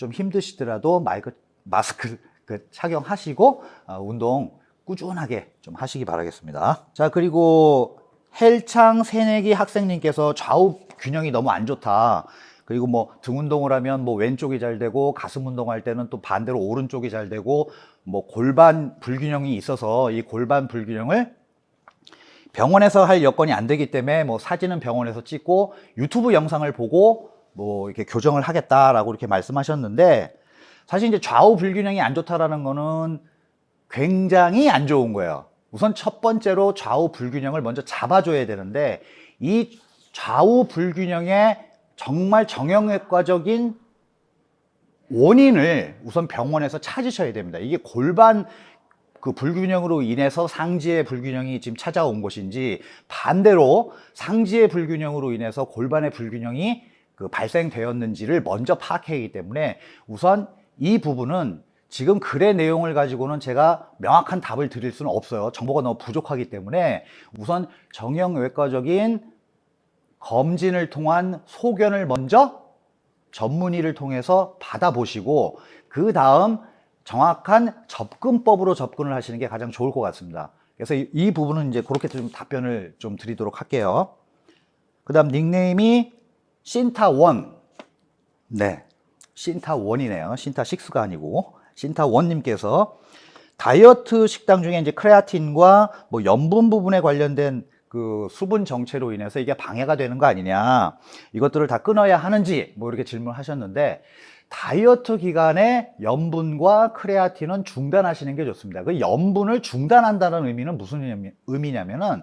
좀 힘드시더라도 마이크, 마스크 그 착용하시고 어, 운동 꾸준하게 좀 하시기 바라겠습니다. 자, 그리고 헬창 새내기 학생님께서 좌우 균형이 너무 안 좋다. 그리고 뭐 등 운동을 하면 뭐 왼쪽이 잘 되고 가슴 운동할 때는 또 반대로 오른쪽이 잘 되고 뭐 골반 불균형이 있어서 이 골반 불균형을 병원에서 할 여건이 안 되기 때문에 뭐 사진은 병원에서 찍고 유튜브 영상을 보고 뭐 이렇게 교정을 하겠다라고 이렇게 말씀하셨는데 사실 이제 좌우 불균형이 안 좋다라는 거는 굉장히 안 좋은 거예요. 우선 첫 번째로 좌우 불균형을 먼저 잡아줘야 되는데 이 좌우 불균형의 정말 정형외과적인 원인을 우선 병원에서 찾으셔야 됩니다. 이게 골반 그 불균형으로 인해서 상지의 불균형이 지금 찾아온 것인지 반대로 상지의 불균형으로 인해서 골반의 불균형이 그 발생되었는지를 먼저 파악해야하기 때문에 우선 이 부분은 지금 글의 내용을 가지고는 제가 명확한 답을 드릴 수는 없어요. 정보가 너무 부족하기 때문에 우선 정형외과적인 검진을 통한 소견을 먼저 전문의를 통해서 받아보시고 그 다음 정확한 접근법으로 접근을 하시는 게 가장 좋을 것 같습니다. 그래서 이, 이 부분은 이제 그렇게 좀 답변을 좀 드리도록 할게요. 그 다음 닉네임이 신타1. 네. 신타1이네요. 신타6가 아니고. 신타1님께서 다이어트 식당 중에 이제 크레아틴과 뭐 염분 부분에 관련된 그 수분 정체로 인해서 이게 방해가 되는 거 아니냐. 이것들을 다 끊어야 하는지 뭐 이렇게 질문하셨는데 다이어트 기간에 염분과 크레아틴은 중단하시는 게 좋습니다. 그 염분을 중단한다는 의미는 무슨 의미냐면은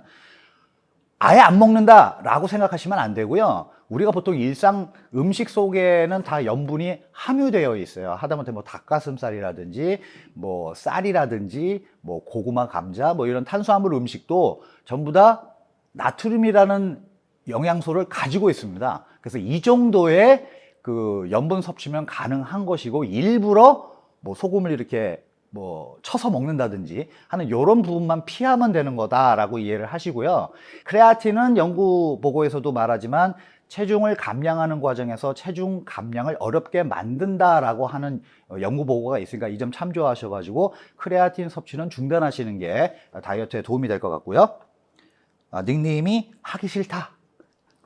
아예 안 먹는다 라고 생각하시면 안 되고요. 우리가 보통 일상 음식 속에는 다 염분이 함유되어 있어요. 하다못해 뭐 닭가슴살이라든지 뭐 쌀이라든지 뭐 고구마, 감자 뭐 이런 탄수화물 음식도 전부 다 나트륨이라는 영양소를 가지고 있습니다. 그래서 이 정도의 그 염분 섭취면 가능한 것이고 일부러 뭐 소금을 이렇게 뭐 쳐서 먹는다든지 하는 이런 부분만 피하면 되는 거다라고 이해를 하시고요. 크레아틴은 연구 보고에서도 말하지만 체중을 감량하는 과정에서 체중 감량을 어렵게 만든다라고 하는 연구 보고가 있으니까 이 점 참조하셔가지고 크레아틴 섭취는 중단하시는 게 다이어트에 도움이 될 것 같고요. 아, 닉네임이 하기 싫다.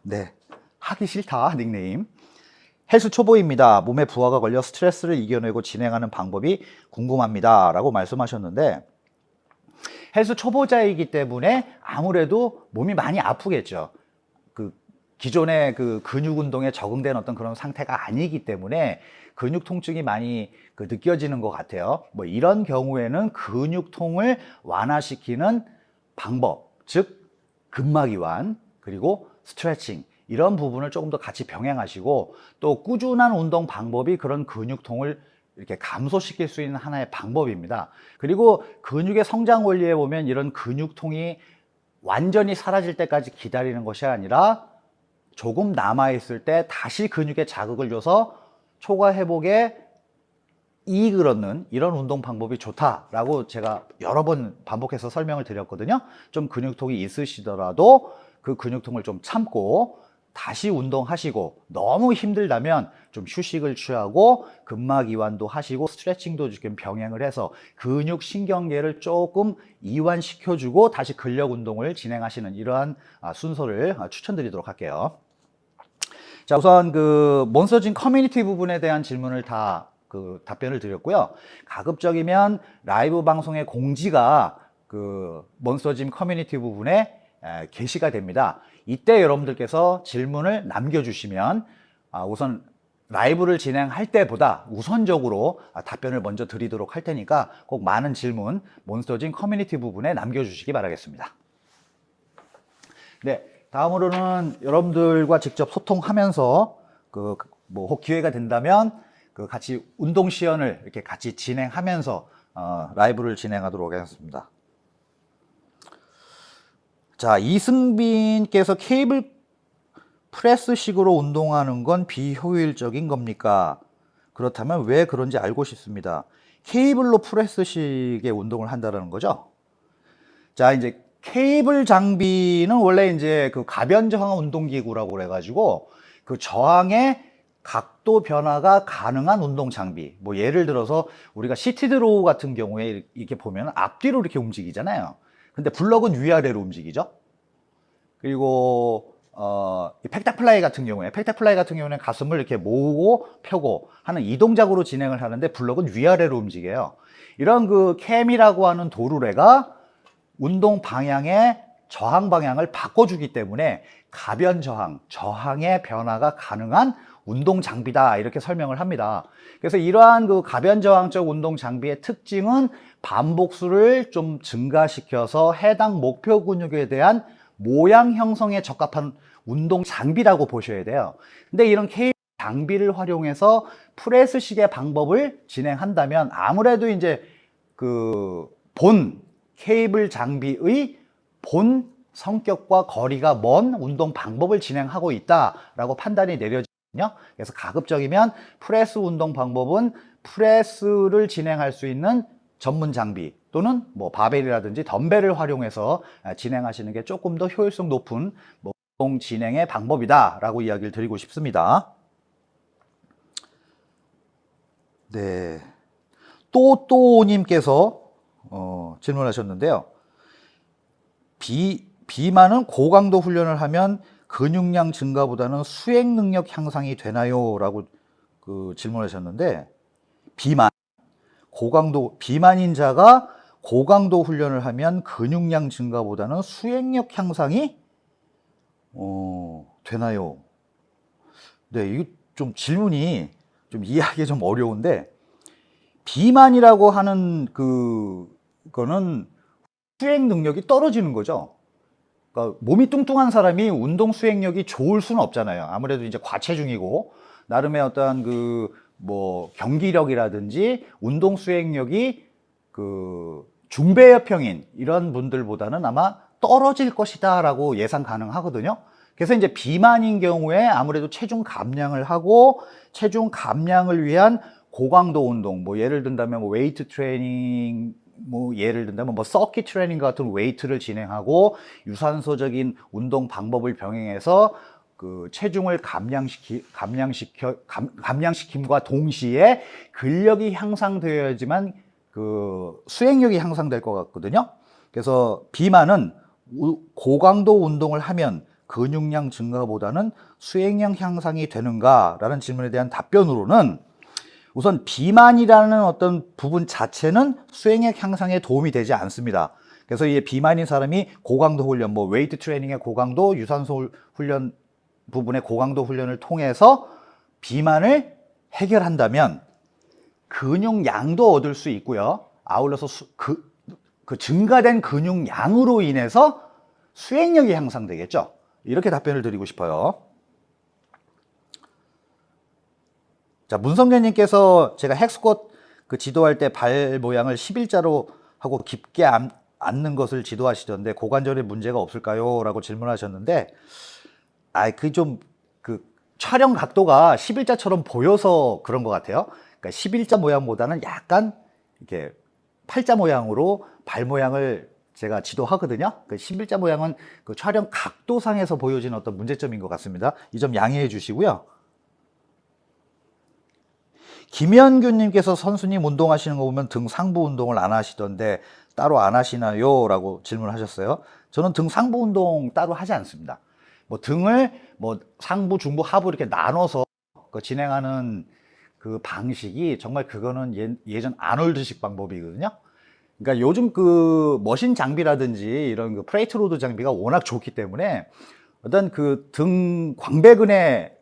네, 하기 싫다 닉네임. 헬스 초보입니다. 몸에 부하가 걸려 스트레스를 이겨내고 진행하는 방법이 궁금합니다. 라고 말씀하셨는데 헬스 초보자이기 때문에 아무래도 몸이 많이 아프겠죠. 그 기존의 그 근육 운동에 적응된 어떤 그런 상태가 아니기 때문에 근육 통증이 많이 그 느껴지는 것 같아요. 뭐 이런 경우에는 근육통을 완화시키는 방법, 즉 근막이완 그리고 스트레칭 이런 부분을 조금 더 같이 병행하시고 또 꾸준한 운동 방법이 그런 근육통을 이렇게 감소시킬 수 있는 하나의 방법입니다. 그리고 근육의 성장 원리에 보면 이런 근육통이 완전히 사라질 때까지 기다리는 것이 아니라 조금 남아있을 때 다시 근육에 자극을 줘서 초과 회복에 이익을 얻는 이런 운동 방법이 좋다라고 제가 여러 번 반복해서 설명을 드렸거든요. 좀 근육통이 있으시더라도 그 근육통을 좀 참고 다시 운동하시고 너무 힘들다면 좀 휴식을 취하고 근막 이완도 하시고 스트레칭도 좀 병행을 해서 근육 신경계를 조금 이완시켜주고 다시 근력 운동을 진행하시는 이러한 아, 순서를 아, 추천드리도록 할게요. 자 우선 그 몬스터짐 커뮤니티 부분에 대한 질문을 다 그 답변을 드렸고요. 가급적이면 라이브 방송의 공지가 그 몬스터짐 커뮤니티 부분에 게시가 됩니다. 이때 여러분들께서 질문을 남겨주시면 아, 우선 라이브를 진행할 때보다 우선적으로 아, 답변을 먼저 드리도록 할 테니까 꼭 많은 질문 몬스터짐 커뮤니티 부분에 남겨주시기 바라겠습니다. 네, 다음으로는 여러분들과 직접 소통하면서 그뭐 기회가 된다면 그 같이 운동 시연을 이렇게 같이 진행하면서 어, 라이브를 진행하도록 하겠습니다. 자, 이승빈께서 케이블 프레스식으로 운동하는 건 비효율적인 겁니까? 그렇다면 왜 그런지 알고 싶습니다. 케이블로 프레스식의 운동을 한다는 거죠. 자, 이제 케이블 장비는 원래 이제 그 가변 저항 운동기구라고 그래가지고 그 저항에 각도 변화가 가능한 운동 장비. 뭐 예를 들어서 우리가 seated row 같은 경우에 이렇게 보면 앞뒤로 이렇게 움직이잖아요. 근데 블럭은 위아래로 움직이죠. 그리고 어, 이 pec deck fly 같은 경우에 pec deck fly 같은 경우는 가슴을 이렇게 모으고 펴고 하는 이 동작으로 진행을 하는데 블럭은 위아래로 움직여요. 이런 그 캠이라고 하는 도루래가 운동 방향의 저항 방향을 바꿔주기 때문에 가변 저항, 저항의 변화가 가능한 운동 장비다 이렇게 설명을 합니다. 그래서 이러한 그 가변 저항적 운동 장비의 특징은 반복수를 좀 증가시켜서 해당 목표 근육에 대한 모양 형성에 적합한 운동 장비라고 보셔야 돼요. 근데 이런 K 장비를 활용해서 프레스식의 방법을 진행한다면 아무래도 이제 그 본 케이블 장비의 본 성격과 거리가 먼 운동 방법을 진행하고 있다라고 판단이 내려지거든요. 그래서 가급적이면 프레스 운동 방법은 프레스를 진행할 수 있는 전문 장비 또는 뭐 바벨이라든지 덤벨을 활용해서 진행하시는 게 조금 더 효율성 높은 뭐 운동 진행의 방법이다라고 이야기를 드리고 싶습니다. 네. 또또님께서 어, 질문하셨는데요. 비, 비만은 고강도 훈련을 하면 근육량 증가보다는 수행 능력 향상이 되나요? 라고 그 질문하셨는데 비만, 고강도, 비만인자가 고강도 훈련을 하면 근육량 증가보다는 수행력 향상이 어, 되나요? 네, 이거 좀 질문이 좀 이해하기 좀 어려운데 비만이라고 하는 그 거는 수행 능력이 떨어지는 거죠. 그러니까 몸이 뚱뚱한 사람이 운동 수행력이 좋을 수는 없잖아요. 아무래도 이제 과체중이고 나름의 어떠한 그 뭐 경기력이라든지 운동 수행력이 그 중배여평인 이런 분들보다는 아마 떨어질 것이다 라고 예상 가능하거든요. 그래서 이제 비만인 경우에 아무래도 체중 감량을 하고 체중 감량을 위한 고강도 운동, 뭐 예를 든다면 뭐 웨이트 트레이닝, 뭐 예를 든다면 뭐 서킷 트레이닝 같은 웨이트를 진행하고 유산소적인 운동 방법을 병행해서 그 체중을 감량시키 감량시켜 감, 감량시킴과 동시에 근력이 향상되어야지만 그 수행력이 향상될 것 같거든요. 그래서 비만은 고강도 운동을 하면 근육량 증가보다는 수행량 향상이 되는가라는 질문에 대한 답변으로는 우선 비만이라는 어떤 부분 자체는 수행력 향상에 도움이 되지 않습니다. 그래서 이 비만인 사람이 고강도 훈련, 뭐 웨이트 트레이닝의 고강도, 유산소 훈련 부분의 고강도 훈련을 통해서 비만을 해결한다면 근육량도 얻을 수 있고요. 아울러서 수, 그, 그 증가된 근육량으로 인해서 수행력이 향상되겠죠. 이렇게 답변을 드리고 싶어요. 자, 문성재님께서 제가 헥스쿼트 그 지도할 때 발 모양을 11자로 하고 깊게 앉, 는 것을 지도하시던데 고관절에 문제가 없을까요? 라고 질문하셨는데 아, 그좀그 촬영 각도가 11자처럼 보여서 그런 것 같아요. 그러니까 11자 모양보다는 약간 이렇게 팔자 모양으로 발 모양을 제가 지도하거든요. 그 11자 모양은 그 촬영 각도상에서 보여지는 어떤 문제점인 것 같습니다. 이 점 양해해 주시고요. 김현규님께서 선수님 운동하시는 거 보면 등 상부 운동을 안 하시던데 따로 안 하시나요? 라고 질문하셨어요. 저는 등 상부 운동 따로 하지 않습니다. 뭐 등을 뭐 상부, 중부, 하부 이렇게 나눠서 그 진행하는 그 방식이 정말 그거는 예, 예전 아놀드식 방법이거든요. 그러니까 요즘 그 machine 장비라든지 이런 그 plate load 장비가 워낙 좋기 때문에 어떤 그 등 광배근에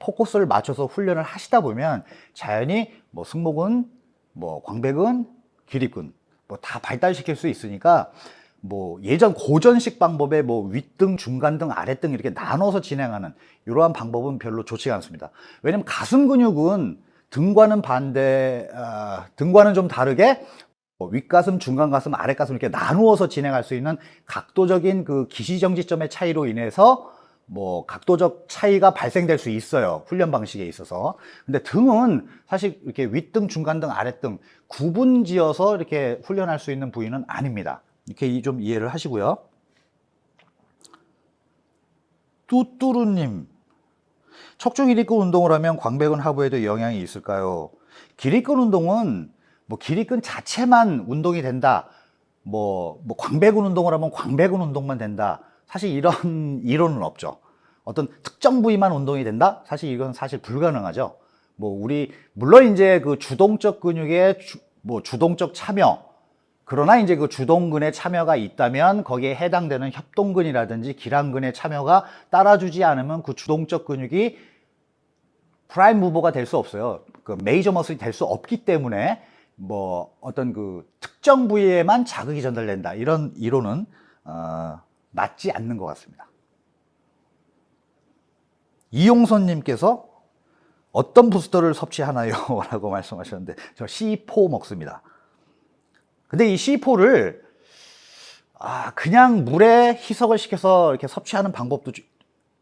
포커스를 맞춰서 훈련을 하시다 보면 자연히 뭐 승모근, 뭐 광배근, 기립근 뭐 다 발달시킬 수 있으니까 뭐 예전 고전식 방법의 뭐 윗등, 중간등, 아랫등 이렇게 나눠서 진행하는 이러한 방법은 별로 좋지가 않습니다. 왜냐면 가슴 근육은 등과는 반대, 어, 등과는 좀 다르게 뭐 윗가슴, 중간가슴, 아랫가슴 이렇게 나누어서 진행할 수 있는 각도적인 그 기시정지점의 차이로 인해서 뭐 각도적 차이가 발생될 수 있어요. 훈련 방식에 있어서. 근데 등은 사실 이렇게 윗등 중간등 아랫등 구분 지어서 이렇게 훈련할 수 있는 부위는 아닙니다 이렇게 좀 이해를 하시고요 뚜뚜루님 척추 기립근 운동을 하면 광배근 하부에도 영향이 있을까요? 기립근 운동은 뭐 기립근 자체만 운동이 된다. 뭐, 뭐 광배근 운동을 하면 광배근 운동만 된다. 사실 이런 이론은 없죠. 어떤 특정 부위만 운동이 된다? 사실 이건 사실 불가능하죠. 뭐 우리 물론 이제 그 주동적 근육의 주, 뭐 주동적 참여 그러나 이제 그 주동근의 참여가 있다면 거기에 해당되는 협동근이라든지 길항근의 참여가 따라주지 않으면 그 주동적 근육이 prime mover가 될 수 없어요. 그 major muscle이 될 수 없기 때문에 뭐 어떤 그 특정 부위에만 자극이 전달된다 이런 이론은 어, 맞지 않는 것 같습니다. 이용선님께서 어떤 부스터를 섭취하나요? 라고 말씀하셨는데 저 C4 먹습니다. 근데 이 C4를 아, 그냥 물에 희석을 시켜서 이렇게 섭취하는 방법도 주-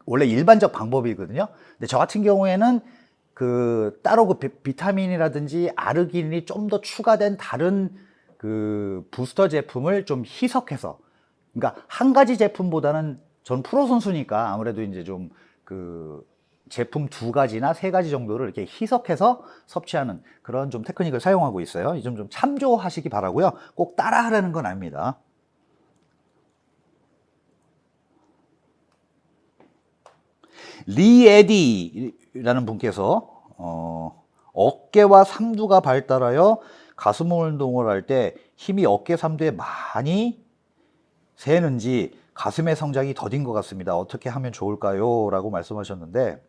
원래 일반적 방법이거든요. 근데 저 같은 경우에는 그 따로 그 비- 비타민이라든지 아르기닌이 좀 더 추가된 다른 그 부스터 제품을 좀 희석해서 그러니까 한 가지 제품보다는 전 프로 선수니까 아무래도 이제 좀 그 제품 두 가지나 세 가지 정도를 이렇게 희석해서 섭취하는 그런 좀 테크닉을 사용하고 있어요. 이 점 좀 참조하시기 바라고요. 꼭 따라하라는 건 아닙니다. 리에디라는 분께서 어, 어깨와 삼두가 발달하여 가슴 운동을 할 때 힘이 어깨 삼두에 많이 새는지 가슴의 성장이 더딘 것 같습니다. 어떻게 하면 좋을까요? 라고 말씀하셨는데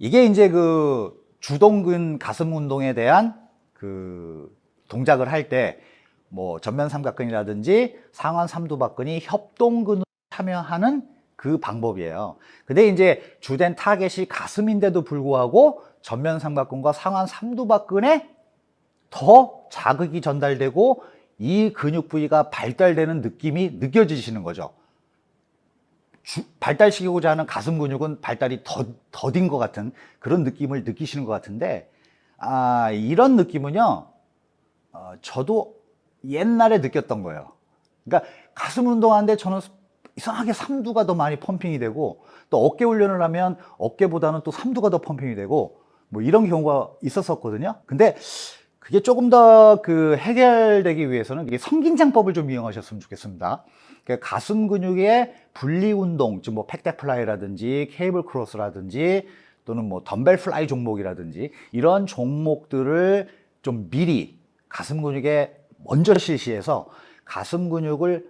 이게 이제 그 주동근 가슴 운동에 대한 그 동작을 할 때 뭐 전면 삼각근이라든지 상완 삼두박근이 협동근으로 참여하는 그 방법이에요. 근데 이제 주된 타겟이 가슴인데도 불구하고 전면 삼각근과 상완 삼두박근에 더 자극이 전달되고 이 근육 부위가 발달되는 느낌이 느껴지시는 거죠. 주- 발달시키고자 하는 가슴 근육은 발달이 더, 더딘 것 같은 그런 느낌을 느끼시는 것 같은데, 아, 이런 느낌은요, 어, 저도 옛날에 느꼈던 거예요. 그러니까 가슴 운동하는데 저는 이상하게 삼두가 더 많이 펌핑이 되고, 또 어깨 훈련을 하면 어깨보다는 또 삼두가 더 펌핑이 되고, 뭐 이런 경우가 있었었거든요. 근데 그게 조금 더 그 해결되기 위해서는 이게 선긴장법을 좀 이용하셨으면 좋겠습니다. 그러니까 가슴 근육의 분리 운동, 즉 뭐 pec deck fly라든지 cable cross라든지 또는 뭐 덤벨 fly 종목이라든지 이런 종목들을 좀 미리 가슴 근육에 먼저 실시해서 가슴 근육을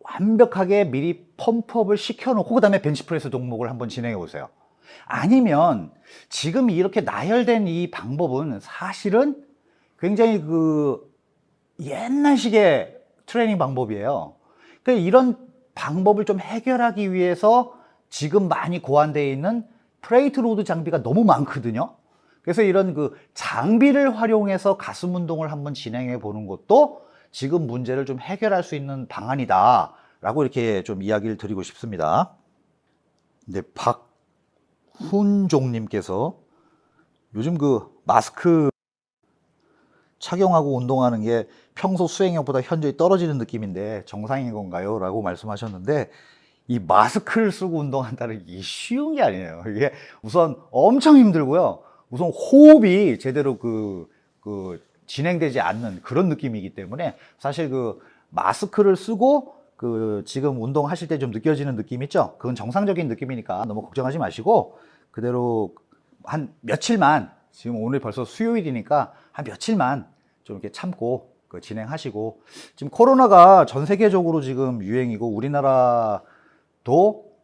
완벽하게 미리 펌프업을 시켜놓고 그 다음에 벤치프레스 종목을 한번 진행해 보세요. 아니면 지금 이렇게 나열된 이 방법은 사실은 굉장히 그 옛날식의 트레이닝 방법이에요. 그러니까 이런 방법을 좀 해결하기 위해서 지금 많이 고안되어 있는 plate load 장비가 너무 많거든요. 그래서 이런 그 장비를 활용해서 가슴 운동을 한번 진행해 보는 것도 지금 문제를 좀 해결할 수 있는 방안이다. 라고 이렇게 좀 이야기를 드리고 싶습니다. 근데 박훈종님께서 요즘 그 마스크 착용하고 운동하는 게 평소 수행력보다 현저히 떨어지는 느낌인데 정상인 건가요? 라고 말씀하셨는데 이 마스크를 쓰고 운동한다는 게 쉬운 게 아니에요. 이게 우선 엄청 힘들고요. 우선 호흡이 제대로 그, 그 진행되지 않는 그런 느낌이기 때문에 사실 그 마스크를 쓰고 그 지금 운동하실 때 좀 느껴지는 느낌 있죠? 그건 정상적인 느낌이니까 너무 걱정하지 마시고 그대로 한 며칠만 지금 오늘 벌써 수요일이니까 한 며칠만 좀 이렇게 참고 그 진행하시고 지금 코로나가 전 세계적으로 지금 유행이고 우리나라도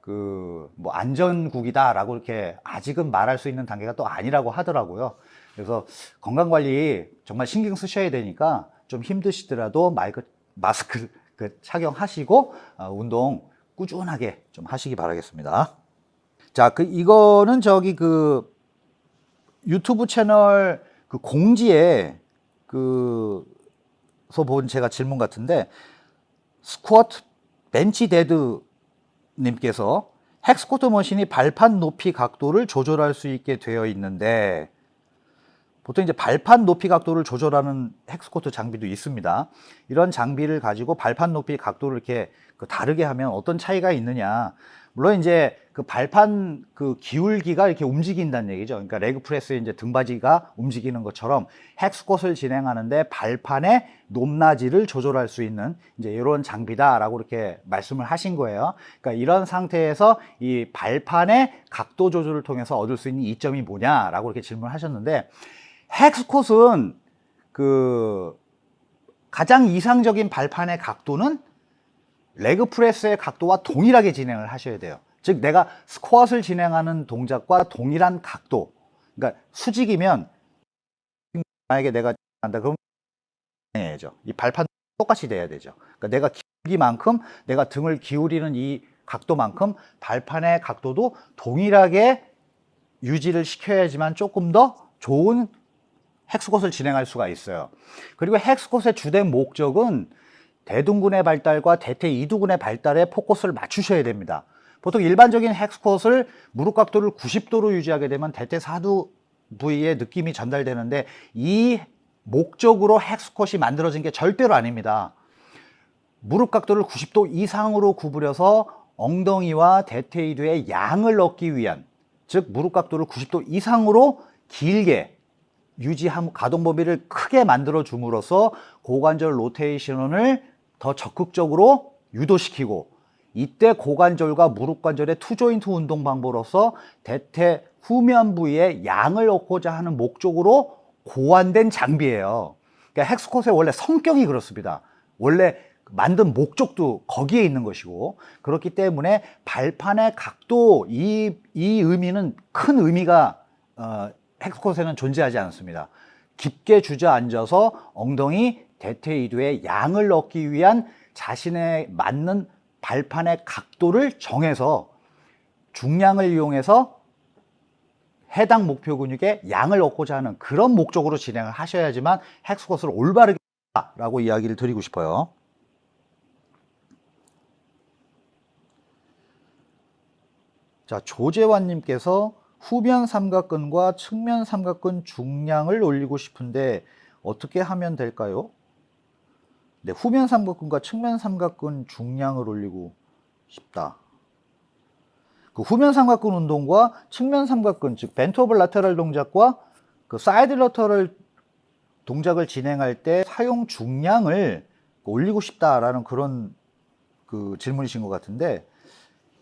그 뭐 안전국이다라고 이렇게 아직은 말할 수 있는 단계가 또 아니라고 하더라고요. 그래서 건강 관리 정말 신경 쓰셔야 되니까 좀 힘드시더라도 마이크 마스크 그 착용하시고 어, 운동 꾸준하게 좀 하시기 바라겠습니다. 자, 그 이거는 저기 그 유튜브 채널 그 공지에 그서 본 제가 질문 같은데 스쿼트 벤치 데드 님께서 hack squat machine이 발판 높이 각도를 조절할 수 있게 되어 있는데 보통 이제 발판 높이 각도를 조절하는 hack squat 장비도 있습니다. 이런 장비를 가지고 발판 높이 각도를 이렇게 그 다르게 하면 어떤 차이가 있느냐? 물론 이제 그 발판 그 기울기가 이렇게 움직인다는 얘기죠. 그러니까 leg press의 이제 등받이가 움직이는 것처럼 헥스콧을 진행하는데 발판의 높낮이를 조절할 수 있는 이제 이런 장비다라고 이렇게 말씀을 하신 거예요. 그러니까 이런 상태에서 이 발판의 각도 조절을 통해서 얻을 수 있는 이점이 뭐냐라고 이렇게 질문을 하셨는데 헥스콧은 그 가장 이상적인 발판의 각도는 레그 프레스의 각도와 동일하게 진행을 하셔야 돼요. 즉 내가 스쿼트를 진행하는 동작과 동일한 각도. 그러니까 수직이면 만약에 내가 한다 그럼 해야죠. 이 발판 똑같이 돼야 되죠. 그러니까 내가 기울기만큼 내가 등을 기울이는 이 각도만큼 발판의 각도도 동일하게 유지를 시켜야지만 조금 더 좋은 헥스콧을 진행할 수가 있어요. 그리고 헥스콧의 주된 목적은 대둔근의 발달과 대퇴 이두근의 발달에 포커스를 맞추셔야 됩니다. 보통 일반적인 헥스콧을 무릎 각도를 90도로 유지하게 되면 대퇴 사두 부위의 느낌이 전달되는데 이 목적으로 헥스콧이 만들어진 게 절대로 아닙니다. 무릎 각도를 90도 이상으로 구부려서 엉덩이와 대퇴 이두의 양을 얻기 위한 즉 무릎 각도를 90도 이상으로 길게 유지함 가동 범위를 크게 만들어 줌으로써 고관절 로테이션을 더 적극적으로 유도시키고 이때 고관절과 무릎 관절의 투조인트 운동 방법으로서 대퇴 후면 부위에 양을 얻고자 하는 목적으로 고안된 장비예요. 그러니까 헥스콧의 원래 성격이 그렇습니다. 원래 만든 목적도 거기에 있는 것이고 그렇기 때문에 발판의 각도 이, 이 의미는 큰 의미가 어, 헥스콧에는 존재하지 않습니다. 깊게 주저앉아서 엉덩이 대퇴이두의 양을 얻기 위한 자신의 맞는 발판의 각도를 정해서 중량을 이용해서 해당 목표 근육의 양을 얻고자 하는 그런 목적으로 진행을 하셔야지만 헥스콧을 올바르게 라고 이야기를 드리고 싶어요. 자, 조재환님께서 후면 삼각근과 측면 삼각근 중량을 올리고 싶은데 어떻게 하면 될까요? 네, 후면 삼각근과 측면 삼각근 중량을 올리고 싶다. 그 후면 삼각근 운동과 측면 삼각근, 즉 bent over lateral 동작과 그 side lateral 동작을 진행할 때 사용 중량을 올리고 싶다라는 그런 그 질문이신 것 같은데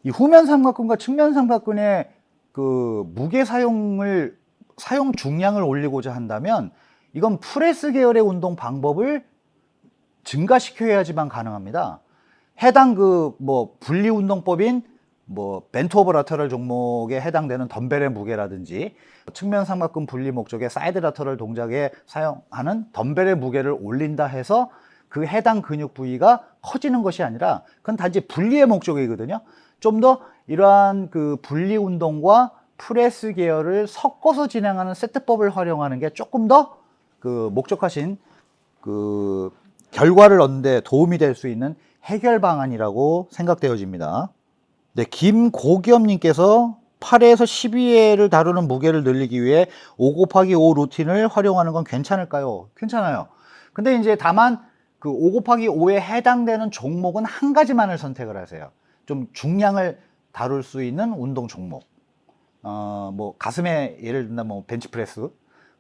이 후면 삼각근과 측면 삼각근의 그 무게 사용을 사용 중량을 올리고자 한다면 이건 프레스 계열의 운동 방법을 증가시켜야지만 가능합니다. 해당 그 뭐 분리 운동법인 뭐 bent over lateral 종목에 해당되는 덤벨의 무게라든지 측면 삼각근 분리 목적의 side lateral 동작에 사용하는 덤벨의 무게를 올린다 해서 그 해당 근육 부위가 커지는 것이 아니라 그건 단지 분리의 목적이거든요. 좀 더 이러한 그 분리 운동과 프레스 계열을 섞어서 진행하는 세트법을 활용하는 게 조금 더 그 목적하신 그 결과를 얻는 데 도움이 될 수 있는 해결 방안이라고 생각되어집니다. 네, 김고겸님께서 8에서 12회를 다루는 무게를 늘리기 위해 5 곱하기 5 루틴을 활용하는 건 괜찮을까요? 괜찮아요. 근데 이제 다만 그 5 곱하기 5에 해당되는 종목은 한 가지만을 선택을 하세요. 좀 중량을 다룰 수 있는 운동 종목. 어, 뭐 가슴에 예를 든다 뭐 벤치프레스,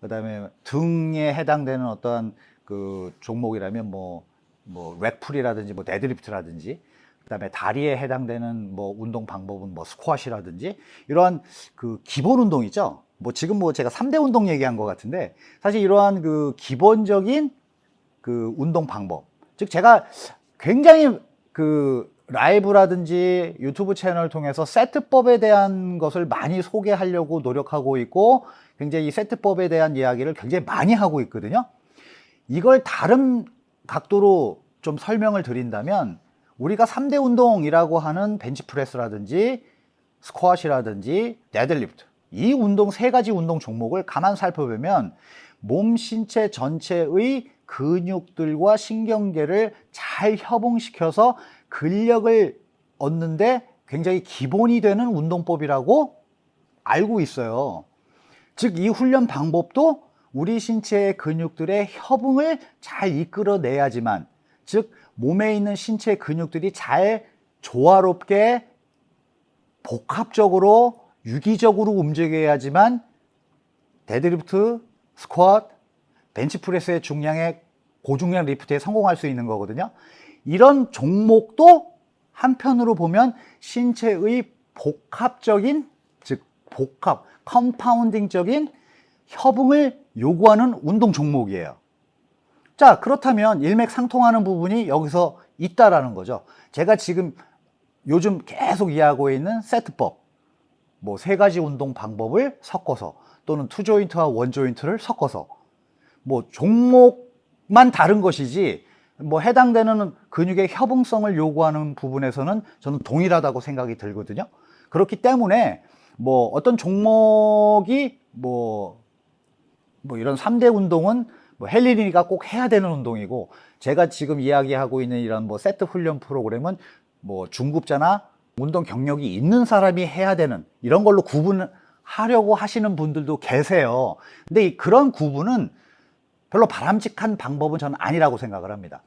그 다음에 등에 해당되는 어떤 그 종목이라면 뭐, 뭐, rack pull이라든지 뭐, 데드리프트라든지, 그 다음에 다리에 해당되는 뭐, 운동 방법은 뭐, 스쿼트라든지, 이러한 그 기본 운동 있죠? 뭐, 지금 뭐 제가 3대 운동 얘기한 것 같은데, 사실 이러한 그 기본적인 그 운동 방법. 즉, 제가 굉장히 그 라이브라든지 유튜브 채널을 통해서 세트법에 대한 것을 많이 소개하려고 노력하고 있고, 굉장히 이 세트법에 대한 이야기를 굉장히 많이 하고 있거든요. 이걸 다른 각도로 좀 설명을 드린다면 우리가 3대 운동이라고 하는 벤치프레스라든지 스쿼트라든지 데드리프트 이 운동 세 가지 운동 종목을 가만 살펴보면 몸 신체 전체의 근육들과 신경계를 잘 협응시켜서 근력을 얻는데 굉장히 기본이 되는 운동법이라고 알고 있어요. 즉 이 훈련 방법도 우리 신체의 근육들의 협응을 잘 이끌어내야지만 즉 몸에 있는 신체 근육들이 잘 조화롭게 복합적으로 유기적으로 움직여야지만 데드리프트, 스쿼트, 벤치프레스의 중량의 고중량 리프트에 성공할 수 있는 거거든요. 이런 종목도 한편으로 보면 신체의 복합적인 즉 복합, compounding적인 협응을 요구하는 운동 종목이에요. 자, 그렇다면 일맥상통하는 부분이 여기서 있다라는 거죠. 제가 지금 요즘 계속 이해하고 있는 세트법, 뭐 세 가지 운동 방법을 섞어서 또는 two joint와 one joint를 섞어서 뭐 종목만 다른 것이지 뭐 해당되는 근육의 협응성을 요구하는 부분에서는 저는 동일하다고 생각이 들거든요. 그렇기 때문에 뭐 어떤 종목이 뭐, 뭐 이런 3대 운동은 뭐 헬린이니까 꼭 해야 되는 운동이고 제가 지금 이야기하고 있는 이런 뭐 세트 훈련 프로그램은 뭐 중급자나 운동 경력이 있는 사람이 해야 되는 이런 걸로 구분하려고 하시는 분들도 계세요. 근데 이 그런 구분은 별로 바람직한 방법은 저는 아니라고 생각을 합니다.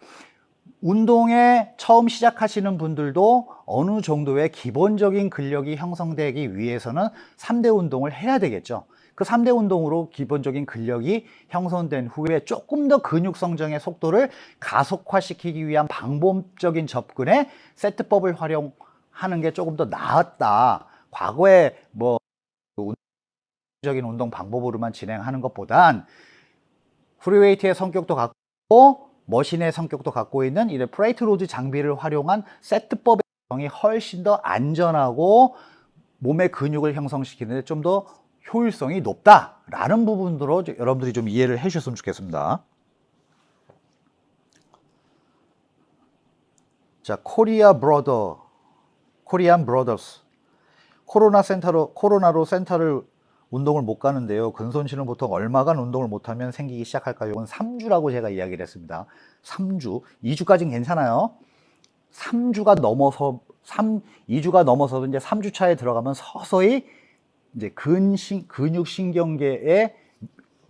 운동에 처음 시작하시는 분들도 어느 정도의 기본적인 근력이 형성되기 위해서는 3대 운동을 해야 되겠죠. 그 3대 운동으로 기본적인 근력이 형성된 후에 조금 더 근육 성장의 속도를 가속화시키기 위한 방법적인 접근에 세트법을 활용하는 게 조금 더 나았다. 과거에 뭐 적인 운동 방법으로만 진행하는 것보단 free weight의 성격도 갖고 머신의 성격도 갖고 있는 이런 plate load 장비를 활용한 세트법의 이 훨씬 더 안전하고 몸의 근육을 형성시키는데 좀더 효율성이 높다라는 부분으로 여러분들이 좀 이해를 해 주셨으면 좋겠습니다. 자, 코리아 브로더, 코리안 브로더스. 코로나 센터로 코로나로 센터를 운동을 못 가는데요. 근손실은 보통 얼마간 운동을 못하면 생기기 시작할까요? 이건 3주라고 제가 이야기를 했습니다. 3주. 2주까지는 괜찮아요. 3주가 넘어서 3, 2주가 넘어서도 이제 3주 차에 들어가면 서서히 이제 근신, 근육신경계의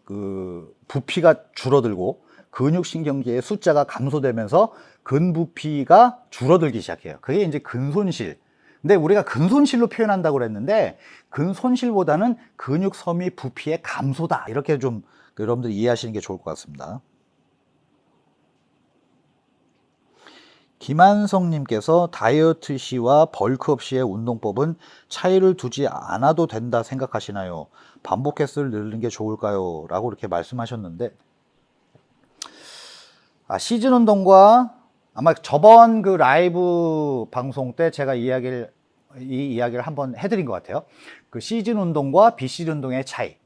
그 부피가 줄어들고 근육신경계의 숫자가 감소되면서 근부피가 줄어들기 시작해요. 그게 이제 근손실. 근데 우리가 근손실로 표현한다고 그랬는데 근손실보다는 근육 섬유 부피의 감소다. 이렇게 좀 여러분들 이해하시는 게 좋을 것 같습니다. 김한성님께서 다이어트 시와 벌크업 시의 운동법은 차이를 두지 않아도 된다 생각하시나요? 반복 횟수를 늘리는 게 좋을까요? 라고 이렇게 말씀하셨는데 아, 시즌 운동과 아마 저번 그 라이브 방송 때 제가 이야기를 이 이야기를 한번 해드린 것 같아요. 그 시즌 운동과 비시즌 운동의 차이.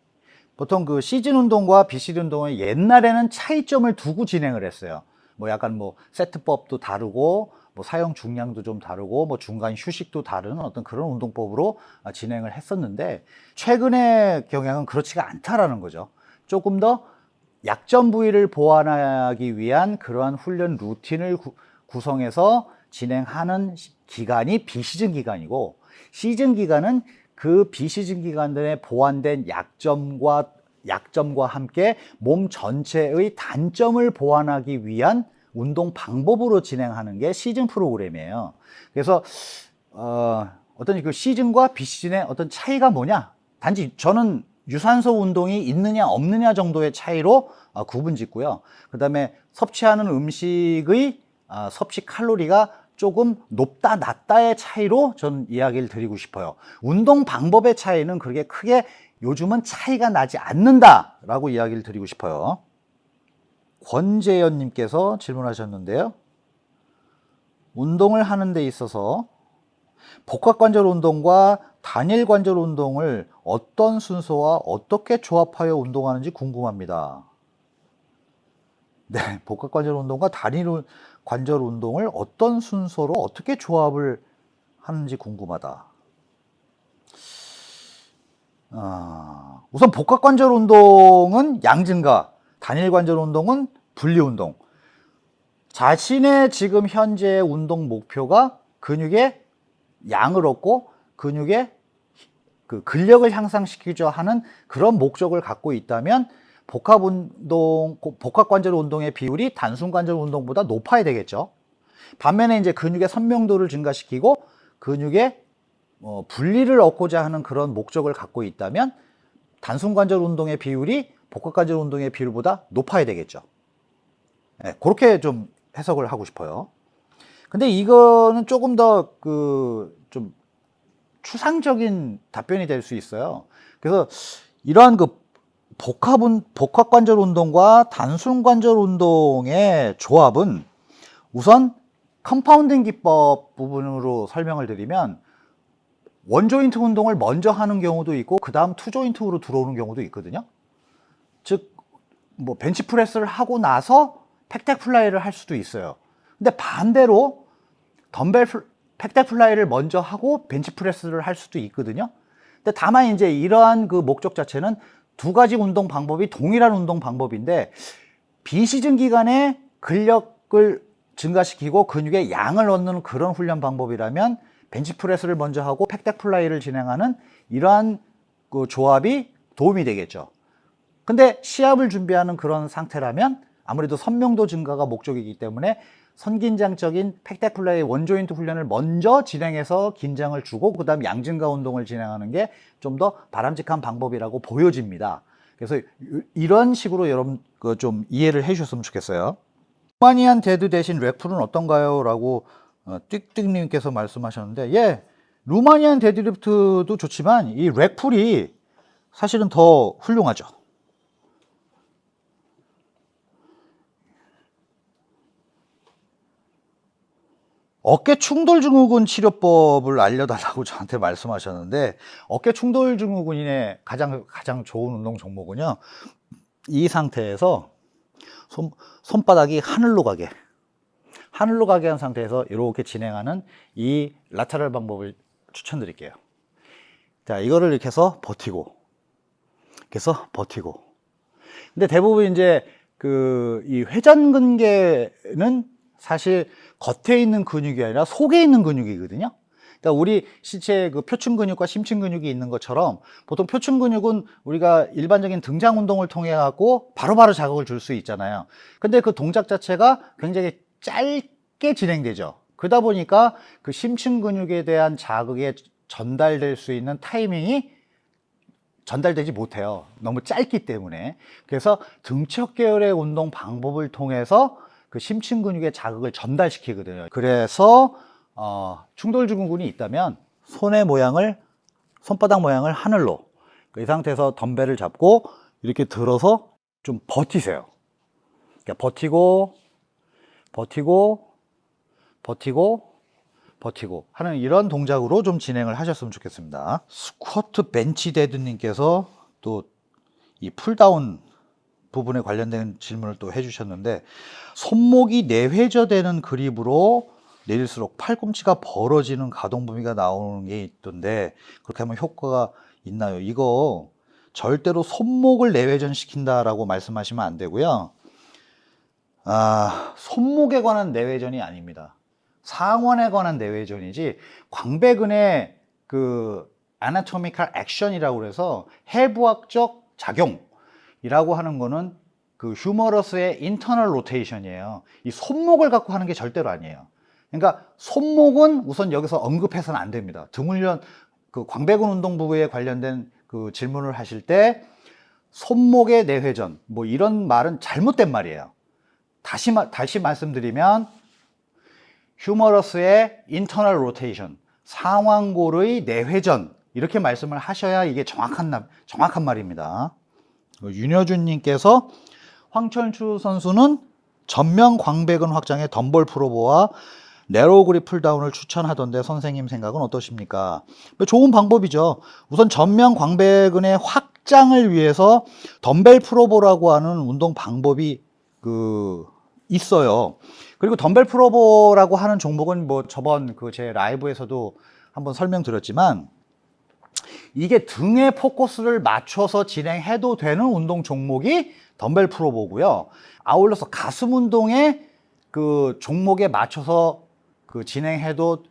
보통 그 시즌 운동과 비시즌 운동은 옛날에는 차이점을 두고 진행을 했어요. 뭐 약간 뭐 세트법도 다르고 뭐 사용 중량도 좀 다르고 뭐 중간 휴식도 다른 어떤 그런 운동법으로 진행을 했었는데 최근의 경향은 그렇지가 않다라는 거죠. 조금 더 약점 부위를 보완하기 위한 그러한 훈련 루틴을 구, 구성해서 진행하는 기간이 비시즌 기간이고 시즌 기간은 그 비시즌 기간들에 보완된 약점과 약점과 함께 몸 전체의 단점을 보완하기 위한 운동 방법으로 진행하는 게 시즌 프로그램이에요. 그래서 어, 어떤 그 시즌과 비시즌의 어떤 차이가 뭐냐? 단지 저는 유산소 운동이 있느냐 없느냐 정도의 차이로 어, 구분 짓고요. 그 다음에 섭취하는 음식의 어, 섭취 칼로리가 조금 높다 낮다의 차이로 저는 이야기를 드리고 싶어요 운동 방법의 차이는 그렇게 크게 요즘은 차이가 나지 않는다 라고 이야기를 드리고 싶어요. 권재현 님께서 질문하셨는데요. 운동을 하는 데 있어서 복합관절 운동과 단일 관절 운동을 어떤 순서와 어떻게 조합하여 운동하는지 궁금합니다. 네, 복합관절 운동과 단일 관절 운동을 어떤 순서로 어떻게 조합을 하는지 궁금하다. 아, 우선 복합관절 운동은 양증가, 단일관절 운동은 분리운동. 자신의 지금 현재 운동 목표가 근육의 양을 얻고 근육의 그 근력을 향상시키자 하는 그런 목적을 갖고 있다면 복합 운동, 복합 관절 운동의 비율이 단순 관절 운동보다 높아야 되겠죠. 반면에 이제 근육의 선명도를 증가시키고 근육의 어, 분리를 얻고자 하는 그런 목적을 갖고 있다면 단순 관절 운동의 비율이 복합 관절 운동의 비율보다 높아야 되겠죠. 네, 그렇게 좀 해석을 하고 싶어요. 근데 이거는 조금 더 그 좀 추상적인 답변이 될 수 있어요. 그래서 이러한 그 복합, 운- 복합 관절 운동과 단순 관절 운동의 조합은 우선 compounding 기법 부분으로 설명을 드리면 one joint 운동을 먼저 하는 경우도 있고 그 다음 two joint로 들어오는 경우도 있거든요. 즉, 뭐 벤치프레스를 하고 나서 pec deck fly를 할 수도 있어요. 근데 반대로 덤벨 플- pec deck fly를 먼저 하고 벤치프레스를 할 수도 있거든요. 근데 다만 이제 이러한 그 목적 자체는 두 가지 운동 방법이 동일한 운동 방법인데 비시즌 기간에 근력을 증가시키고 근육의 양을 얻는 그런 훈련 방법이라면 벤치프레스를 먼저 하고 pec deck fly를 진행하는 이러한 그 조합이 도움이 되겠죠. 근데 시합을 준비하는 그런 상태라면 아무래도 선명도 증가가 목적이기 때문에 선긴장적인 pec deck fly one joint 훈련을 먼저 진행해서 긴장을 주고 그 다음 양증가 운동을 진행하는 게 좀 더 바람직한 방법이라고 보여집니다. 그래서 이- 이런 식으로 여러분 그 좀 이해를 해 주셨으면 좋겠어요. Romanian dead 대신 rack pull은 어떤가요? 라고 어, 띡띡님께서 말씀하셨는데 예, Romanian deadlift도 좋지만 이 rack pull이 사실은 더 훌륭하죠. 어깨 충돌 증후군 치료법을 알려달라고 저한테 말씀하셨는데 어깨 충돌 증후군인의 가장 가장 좋은 운동 종목은요 이 상태에서 손, 손바닥이 하늘로 가게 하늘로 가게 한 상태에서 이렇게 진행하는 이 라테럴 방법을 추천드릴게요 자 이거를 이렇게 해서 버티고 이렇게 해서 버티고 근데 대부분 이제 그 이 회전근개는 사실 겉에 있는 근육이 아니라 속에 있는 근육이거든요. 그러니까 우리 신체 그 표층 근육과 심층 근육이 있는 것처럼 보통 표층 근육은 우리가 일반적인 등장 운동을 통해 갖고 바로바로 자극을 줄 수 있잖아요. 근데 그 동작 자체가 굉장히 짧게 진행되죠. 그러다 보니까 그 심층 근육에 대한 자극에 전달될 수 있는 타이밍이 전달되지 못해요. 너무 짧기 때문에. 그래서 등척 계열의 운동 방법을 통해서 그 심층 근육의 자극을 전달시키거든요. 그래서 어, 충돌 증후군이 있다면 손의 모양을 손바닥 모양을 하늘로 이 상태에서 덤벨을 잡고 이렇게 들어서 좀 버티세요. 그러니까 버티고 버티고 버티고 버티고 하는 이런 동작으로 좀 진행을 하셨으면 좋겠습니다. 스쿼트 벤치 데드 님께서 또 이 pulldown 부분에 관련된 질문을 또 해주셨는데 손목이 내회전되는 그립으로 내릴수록 팔꿈치가 벌어지는 가동 범위가 나오는 게 있던데 그렇게 하면 효과가 있나요? 이거 절대로 손목을 내회전 시킨다라고 말씀하시면 안 되고요. 아, 손목에 관한 내회전이 아닙니다. 상완에 관한 내회전이지 광배근의 그 아나토미칼 액션이라고 그래서 해부학적 작용이라고 하는 거는 그 휴머러스의 인터널 로테이션이에요. 이 손목을 갖고 하는 게 절대로 아니에요. 그러니까 손목은 우선 여기서 언급해서는 안 됩니다. 등훈련 그 광배근 운동 부부에 관련된 그 질문을 하실 때 손목의 내회전 뭐 이런 말은 잘못된 말이에요. 다시 마- 다시 말씀드리면 humerus의 internal rotation, 상완골의 내회전 이렇게 말씀을 하셔야 이게 정확한 나- 정확한 말입니다. 윤여준 님께서 황철순 선수는 전면 광배근 확장의 dumbbell pullover와 narrow grip pulldown을 추천하던데 선생님 생각은 어떠십니까? 뭐 좋은 방법이죠. 우선 전면 광배근의 확장을 위해서 dumbbell pullover라고 하는 운동 방법이 그 있어요. 그리고 덤벨 프로보라고 하는 종목은 뭐 저번 그 제 라이브에서도 한번 설명드렸지만 이게 등에 포커스를 맞춰서 진행해도 되는 운동 종목이 덤벨 프로보고요. 아울러서 가슴 운동에 그 종목에 맞춰서 그 진행해도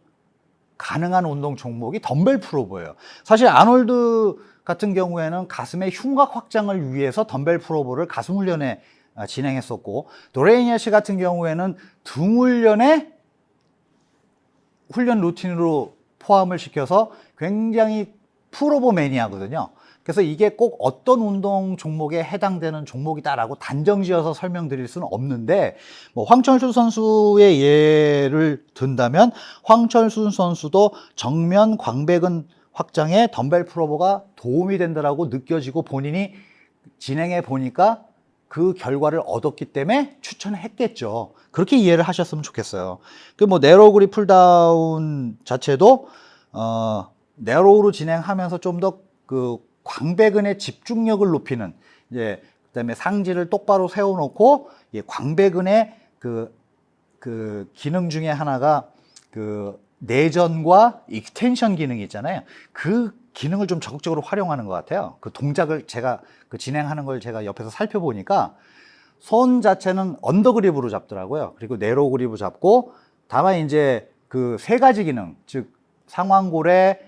가능한 운동 종목이 덤벨 프로보예요. 사실 아놀드 같은 경우에는 가슴의 흉곽 확장을 위해서 덤벨 프로보를 가슴 훈련에 아, 진행했었고 도레이니아 씨 같은 경우에는 등 훈련에 훈련 루틴으로 포함을 시켜서 굉장히 프로보 매니아거든요. 그래서 이게 꼭 어떤 운동 종목에 해당되는 종목이다라고 단정지어서 설명드릴 수는 없는데 뭐 황철수 선수의 예를 든다면 황철수 선수도 정면 광배근 확장에 덤벨 프로보가 도움이 된다라고 느껴지고 본인이 진행해 보니까 그 결과를 얻었기 때문에 추천했겠죠. 그렇게 이해를 하셨으면 좋겠어요. 그 뭐 narrow grip pulldown 자체도 어 narrow로 진행하면서 좀 더 그 광배근의 집중력을 높이는 이제 그다음에 상지를 똑바로 세워놓고 이 광배근의 그, 그 기능 중에 하나가 그 내전과 extension 기능이 있잖아요. 그 기능을 좀 적극적으로 활용하는 것 같아요. 그 동작을 제가 그 진행하는 걸 제가 옆에서 살펴보니까 손 자체는 under grip으로 잡더라고요. 그리고 narrow grip을 잡고 다만 이제 그 세 가지 기능, 즉 상완골의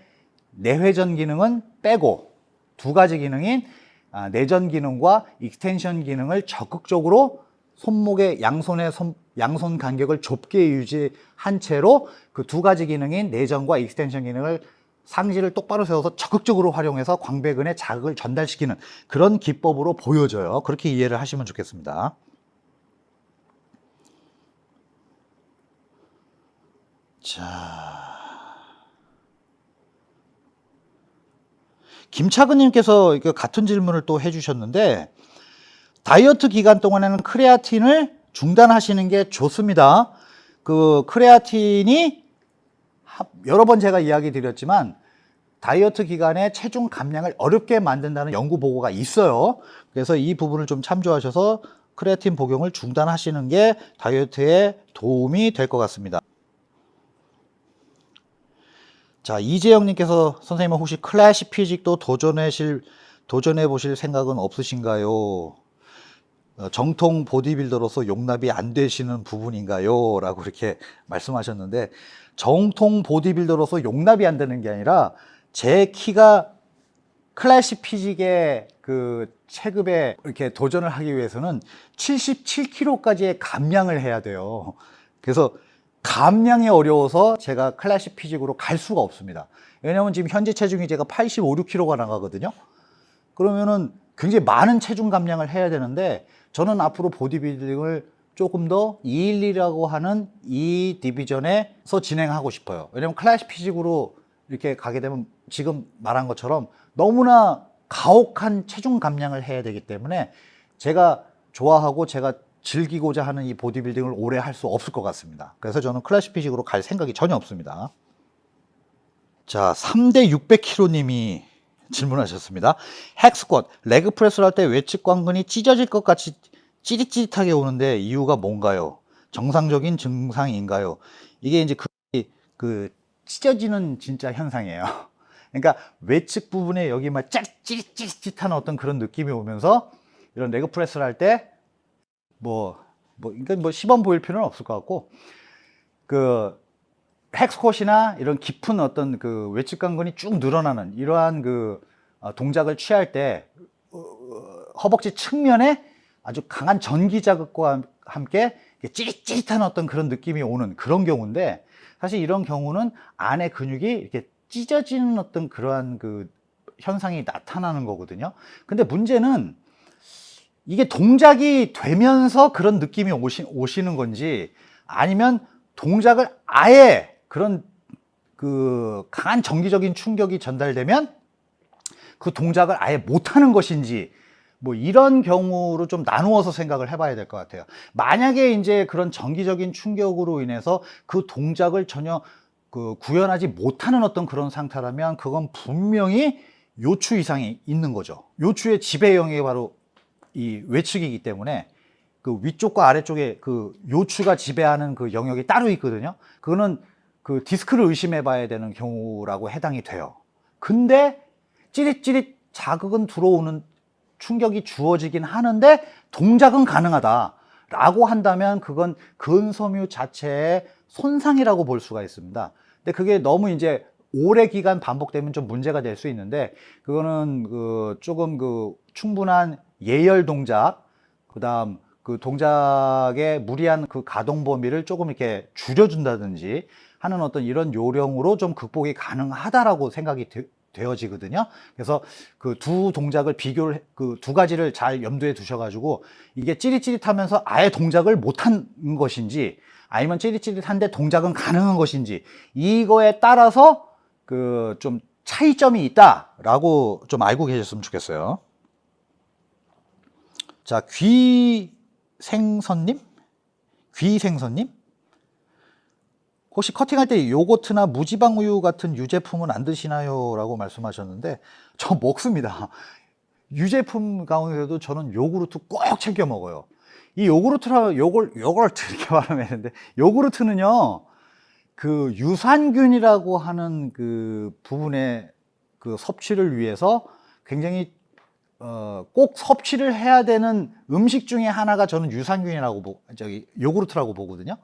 내회전 기능은 빼고 두 가지 기능인 아, 내전 기능과 extension 기능을 적극적으로 손목의 양손의 손, 양손 간격을 좁게 유지한 채로 그 두 가지 기능인 내전과 익스텐션 기능을 상지를 똑바로 세워서 적극적으로 활용해서 광배근에 자극을 전달시키는 그런 기법으로 보여져요. 그렇게 이해를 하시면 좋겠습니다. 자. 김차근님께서 같은 질문을 또 해주셨는데 다이어트 기간 동안에는 크레아틴을 중단하시는 게 좋습니다. 그 크레아틴이 하- 여러 번 제가 이야기 드렸지만 다이어트 기간에 체중 감량을 어렵게 만든다는 연구 보고가 있어요. 그래서 이 부분을 좀 참조하셔서 크레아틴 복용을 중단하시는 게 다이어트에 도움이 될 것 같습니다. 자, 이재영님께서 선생님 혹시 클래식 피직도 도전하실, 도전해 보실 생각은 없으신가요? 어, 정통 보디빌더로서 용납이 안 되시는 부분인가요? 라고 이렇게 말씀하셨는데, 정통 보디빌더로서 용납이 안 되는 게 아니라, 제 키가 클래식 피직의 그 체급에 이렇게 도전을 하기 위해서는 77kg까지의 감량을 해야 돼요. 그래서 감량이 어려워서 제가 클래식 피직으로 갈 수가 없습니다. 왜냐면 지금 현재 체중이 제가 85, 6kg가 나가거든요. 그러면은 굉장히 많은 체중 감량을 해야 되는데 저는 앞으로 보디빌딩을 조금 더 212라고 하는 이 디비전에서 진행하고 싶어요. 왜냐면 클래식 피직으로 이렇게 가게 되면 지금 말한 것처럼 너무나 가혹한 체중 감량을 해야 되기 때문에 제가 좋아하고 제가 즐기고자 하는 이 보디빌딩을 오래 할 수 없을 것 같습니다. 그래서 저는 클래식 피직으로 갈 생각이 전혀 없습니다. 자, 3대 600kg님이 질문하셨습니다. 핵스쿼트, 레그 프레스를 할 때 외측 광근이 찢어질 것 같이 찌릿찌릿하게 오는데 이유가 뭔가요? 정상적인 증상인가요? 이게 이제 그, 그 찢어지는 진짜 현상이에요. 그러니까 외측 부분에 여기 막 찌릿찌릿찌릿한 어떤 그런 느낌이 오면서 이런 레그 프레스를 할 때 뭐, 뭐, 그러니까 뭐 시범 보일 필요는 없을 것 같고 그 헥스콧이나 이런 깊은 어떤 그 외측 강근이 쭉 늘어나는 이러한 그 어, 동작을 취할 때 어, 허벅지 측면에 아주 강한 전기 자극과 함- 함께 찌릿찌릿한 어떤 그런 느낌이 오는 그런 경우인데 사실 이런 경우는 안에 근육이 이렇게 찢어지는 어떤 그러한 그 현상이 나타나는 거거든요. 근데 문제는 이게 동작이 되면서 그런 느낌이 오시, 오시는 건지 아니면 동작을 아예 그런 그 강한 정기적인 충격이 전달되면 그 동작을 아예 못하는 것인지 뭐 이런 경우로 좀 나누어서 생각을 해봐야 될 것 같아요. 만약에 이제 그런 정기적인 충격으로 인해서 그 동작을 전혀 그 구현하지 못하는 어떤 그런 상태라면 그건 분명히 요추 이상이 있는 거죠. 요추의 지배 영역이 바로 이 외측이기 때문에 그 위쪽과 아래쪽에 그 요추가 지배하는 그 영역이 따로 있거든요. 그거는 그 디스크를 의심해 봐야 되는 경우라고 해당이 돼요. 근데 찌릿찌릿 자극은 들어오는 충격이 주어지긴 하는데 동작은 가능하다. 라고 한다면 그건 근섬유 자체의 손상이라고 볼 수가 있습니다. 근데 그게 너무 이제 오래 기간 반복되면 좀 문제가 될 수 있는데 그거는 그 조금 그 충분한 예열 동작, 그 다음 그 동작의 무리한 그 가동 범위를 조금 이렇게 줄여준다든지 하는 어떤 이런 요령으로 좀 극복이 가능하다라고 생각이 되, 되어지거든요. 그래서 그 두 동작을 비교를 그 두 가지를 잘 염두에 두셔가지고 이게 찌릿찌릿하면서 아예 동작을 못한 것인지 아니면 찌릿찌릿한데 동작은 가능한 것인지 이거에 따라서 그 좀 차이점이 있다라고 좀 알고 계셨으면 좋겠어요. 자, 귀생선님? 귀생선님? 혹시 커팅할 때 요거트나 무지방 우유 같은 유제품은 안 드시나요? 라고 말씀하셨는데 저 먹습니다. 유제품 가운데도 저는 요구르트 꼭 챙겨 먹어요. 이 요구르트라 요걸 요거트 이렇게 말하면 되는데 요구르트는요. 그 유산균이라고 하는 그 부분의 그 섭취를 위해서 굉장히 어, 꼭 섭취를 해야 되는 음식 중에 하나가 저는 유산균이라고 보, 저기 요구르트라고 보거든요.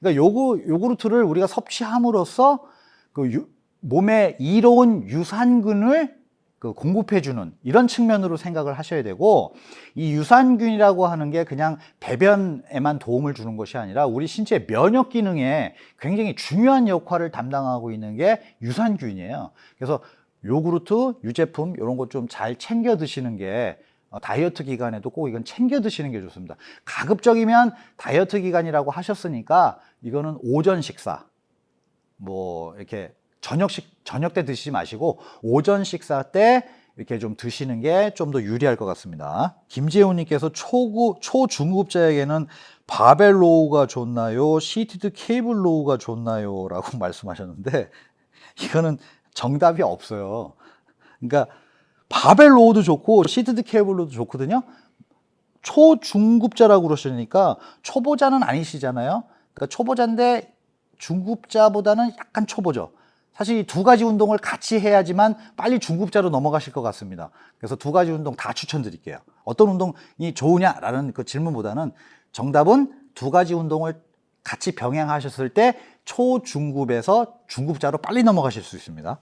그러니까 요구 요구르트를 우리가 섭취함으로써 그 유, 몸에 이로운 유산균을 그 공급해 주는 이런 측면으로 생각을 하셔야 되고 이 유산균이라고 하는 게 그냥 배변에만 도움을 주는 것이 아니라 우리 신체 면역 기능에 굉장히 중요한 역할을 담당하고 있는 게 유산균이에요. 그래서 요구르트, 유제품 이런 것 좀 잘 챙겨 드시는 게 어, 다이어트 기간에도 꼭 이건 챙겨 드시는 게 좋습니다. 가급적이면 다이어트 기간이라고 하셨으니까 이거는 오전 식사 뭐 이렇게 저녁식 저녁 때 드시지 마시고 오전 식사 때 이렇게 좀 드시는 게 좀 더 유리할 것 같습니다. 김재훈님께서 초구 초중급자에게는 바벨 row가 좋나요? seated cable row가 좋나요? 라고 말씀하셨는데 이거는 정답이 없어요. 그러니까 바벨 row도 좋고 seated cable row도 좋거든요. 초중급자라고 그러시니까 초보자는 아니시잖아요. 그러니까 초보자인데 중급자보다는 약간 초보죠. 사실 이 두 가지 운동을 같이 해야지만 빨리 중급자로 넘어가실 것 같습니다. 그래서 두 가지 운동 다 추천드릴게요. 어떤 운동이 좋으냐라는 그 질문보다는 정답은 두 가지 운동을 같이 병행하셨을 때 초중급에서 중급자로 빨리 넘어가실 수 있습니다.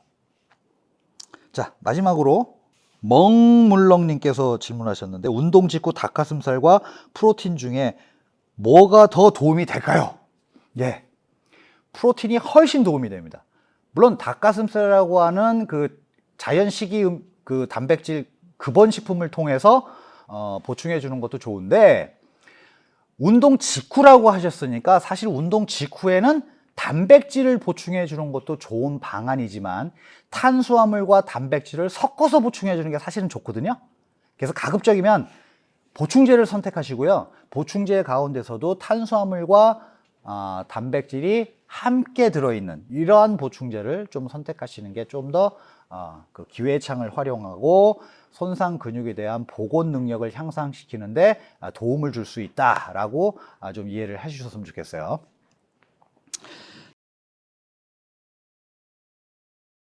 자, 마지막으로 멍물렁님께서 질문하셨는데 운동 직후 닭가슴살과 프로틴 중에 뭐가 더 도움이 될까요? 예, 프로틴이 훨씬 도움이 됩니다. 물론 닭가슴살이라고 하는 그 자연 식이 음, 그 단백질 급원 식품을 통해서 어, 보충해 주는 것도 좋은데 운동 직후라고 하셨으니까 사실 운동 직후에는 단백질을 보충해 주는 것도 좋은 방안이지만 탄수화물과 단백질을 섞어서 보충해 주는 게 사실은 좋거든요. 그래서 가급적이면 보충제를 선택하시고요. 보충제 가운데서도 탄수화물과 어, 단백질이 함께 들어있는 이러한 보충제를 좀 선택하시는 게 좀더 어, 그 기회창을 활용하고 손상 근육에 대한 복원 능력을 향상시키는데 도움을 줄 수 있다라고 아, 좀 이해를 해주셨으면 좋겠어요.